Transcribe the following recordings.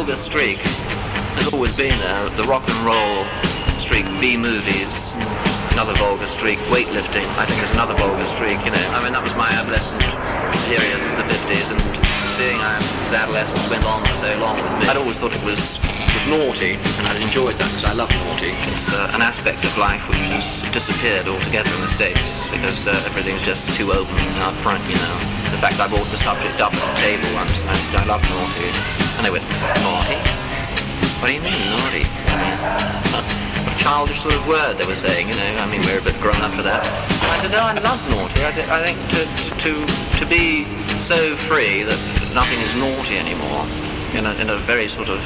vulgar streak has always been there. The rock and roll streak, B movies, another vulgar streak, weightlifting, I think there's another vulgar streak, you know. I mean, that was my adolescent period, 50s, and seeing how the adolescence went on for so long with me, I'd always thought it was, was naughty, and I'd enjoyed that because I love naughty. It's uh, an aspect of life which has disappeared altogether in the States because uh, everything's just too open up front, you know. The fact I brought the subject up at the table once, I said I love naughty, and they went, naughty? What do you mean, naughty? what a childish sort of word they were saying, you know. I mean, we're a bit grown up for that. I no, I love naughty. I, th- I think to, to, to, to be so free that nothing is naughty anymore, in a, in a very sort of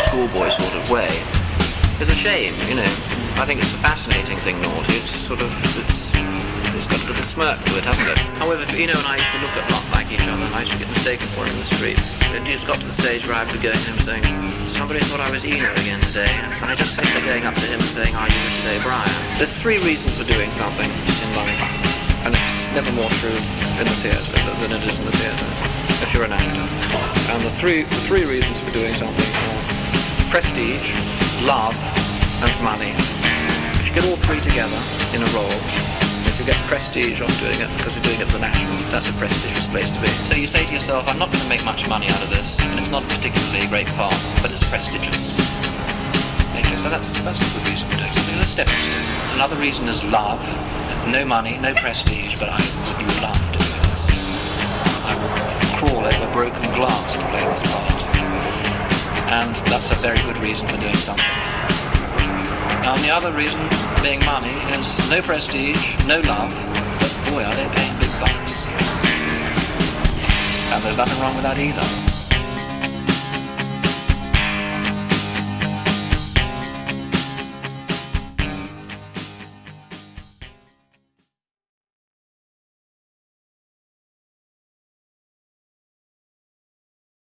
schoolboy sort of way, is a shame, you know. I think it's a fascinating thing, naughty. It's sort of, it's, it's got a little smirk to it, hasn't it? However, you know, and I used to look a lot like each other, and I used to get mistaken for him in the street. It just got to the stage where I'd be going to him saying, somebody thought I was Eno again today, and I just remember going up to him and saying, are you today, Brian? There's three reasons for doing something in life, never more true in the theatre than it is in the theatre, if you're an actor. And the three, the three reasons for doing something are prestige, love, and money. If you get all three together in a role, if you get prestige off doing it because you're doing it at the National, that's a prestigious place to be. So you say to yourself, I'm not going to make much money out of this, and it's not particularly a great part, but it's prestigious. Okay, so that's that's a good reason for doing Another reason is love. No money, no prestige, but I would love doing this. I would crawl over broken glass to play this part. And that's a very good reason for doing something. And the other reason being money is no prestige, no love, but boy, are they paying big bucks. And there's nothing wrong with that either.